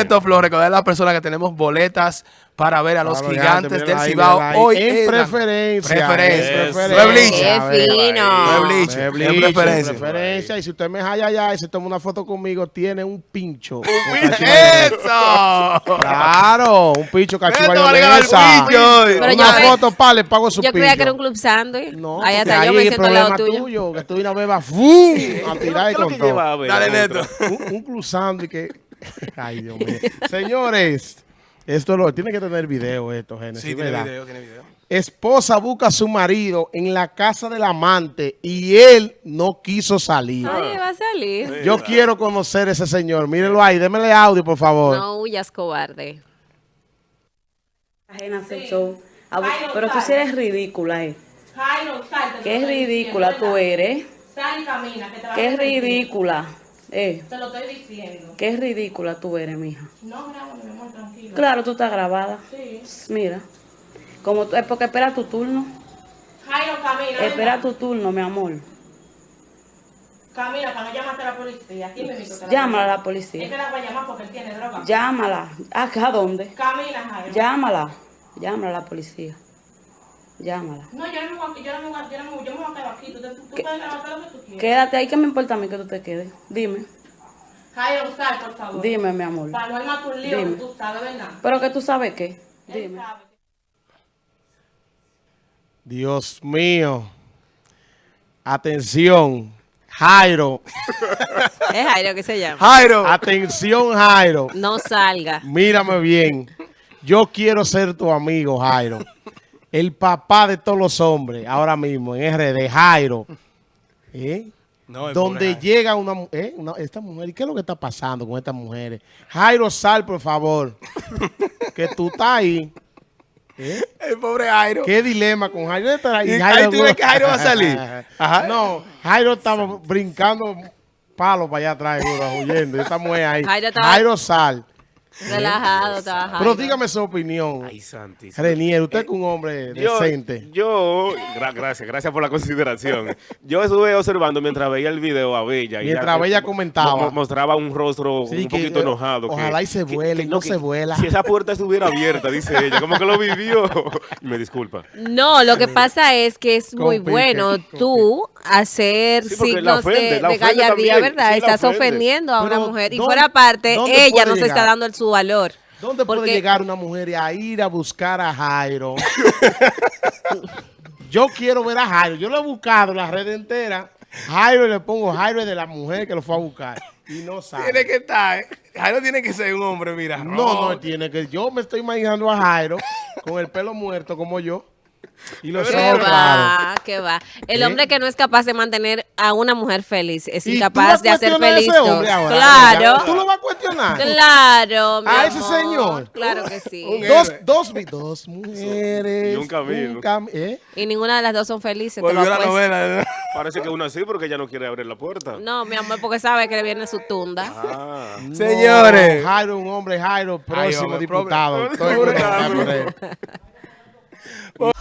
Alberto Flores, recordar a las personas que tenemos boletas para ver a los Claro, gigantes del Cibao hoy en preferencia. Preferencia. en No es preferencia. bleach. Qué fino. No es bleach, Es es bleach, en preferencia. preferencia. Y si usted me jala allá y se toma una foto conmigo, tiene un pincho. ¡Eso! Claro, un pincho cacho Esto va a regalar mayonesa. pincho hoy. Pero Una yo foto, pa, le pago su Yo pincho. creía que era un club sándwich. No, ahí hasta yo me siento al lado problema tuyo. tuyo, que tú una vas ¡fum! a tirar y ¿Qué es lo con todo. Dale, Neto. un, un cruzando y que... Ay, Dios mío. Señores, esto lo tiene que tener video esto, Génesis, Sí, tiene ¿verdad? video, tiene video. Esposa busca a su marido en la casa del amante y él no quiso salir. Ay, va a salir. Yo quiero conocer a ese señor. Mírenlo ahí, démele audio, por favor. No huyas, cobarde. ajena al show. A bu- Pero tú sí eres ridícula, eh. Jairo, Qué ridícula tú eres. Sal y camina, que te vas Qué a arrepentir. ridícula. Eh, Te lo estoy diciendo. qué ridícula tú eres, mija. No, grabo, mi amor, tranquilo. Claro, tú estás grabada. Sí. Mira. Como es porque espera tu turno. Jairo, camina. Espera venga. tu turno, mi amor. Camina, para no llamarte a la policía. Aquí me invito. Llámala a la Es que policía. la voy a llamar porque él tiene droga. Llámala. ¿Acá a dónde? Camina, Jairo. Llámala. Llámala a la policía. Llámala. No, yo no me voy a, yo no me voy a, yo no me voy, yo me voy a quedar aquí. Tú, te- tú puedes lo que tú quieras. Quédate ahí, que me importa a mí que tú te quedes. Dime. Jairo, sal, por favor. Dime, mi amor. Para no armar tu lío, Dime. que tú sabes, ¿verdad? Pero que tú sabes qué. Dime. sabe. Dios mío. Atención, Jairo. Es Jairo que se llama. Jairo. Atención, Jairo. No salga. Mírame bien. Yo quiero ser tu amigo, Jairo. El papá de todos los hombres, ahora mismo, en RD, Jairo. ¿Eh? No, Donde pobre Jairo. llega una, eh, una- esta mujer, ¿y qué es lo que está pasando con estas mujeres? Jairo, sal, por favor. que tú estás ahí. ¿Eh? El pobre Jairo. ¿Qué dilema con Jairo? Está- ¿Y ahí tú ves que Jairo va a salir? Ajá. No, Jairo estaba brincando palos para allá atrás, huyendo. y Esta mujer ahí. Jairo Jairo, sal. Relajado, estaba Pero dígame su opinión. Ay, santísimo. Renier, usted es un hombre Yo, decente. yo gra- gracias, gracias por la consideración. Yo estuve observando mientras veía el video a Bella. y Mientras ella- Bella comentaba. mo- mostraba un rostro Sí, un que, poquito eh, enojado. que- ojalá y se vuele, que no se vuela. Si esa puerta estuviera abierta, dice ella, como que lo vivió. Me disculpa. No, lo que pasa es que es muy bueno tú hacer Sí, signos ofende, de, de gallardía, ¿verdad? sí, Estás ofendiendo a una mujer. Y ¿dónde- fuera parte, ella no se está dando el su valor. ¿Dónde puede llegar una mujer a ir a buscar a Jairo? Yo quiero ver a Jairo. Yo lo he buscado en la red entera. Jairo y le pongo Jairo de la mujer que lo fue a buscar. Y no sabe. Tiene que estar. eh. Jairo tiene que ser un hombre, mira. No, no tiene que. Yo me estoy imaginando a Jairo con el pelo muerto como yo. Y los ¿Qué va? ¿Qué va? El ¿Eh? hombre que no es capaz de mantener a una mujer feliz es ¿Y tú incapaz de hacer cuestionar a feliz ese hombre ahora? Claro, ¿Tú lo vas a cuestionar? claro. mi ¿A ese amor. señor? Claro que sí. Un Dos, dos, dos mujeres. Y un camino. cam- ¿eh? Y ninguna de las dos son felices. te lo Volvió la apuesto. novela. Parece que uno así porque ella no quiere abrir la puerta. No, mi amor, porque sabe que le viene su tunda. Ah. Señores. No, Jairo, un hombre, Jairo, próximo hombre, diputado. Estoy Bye.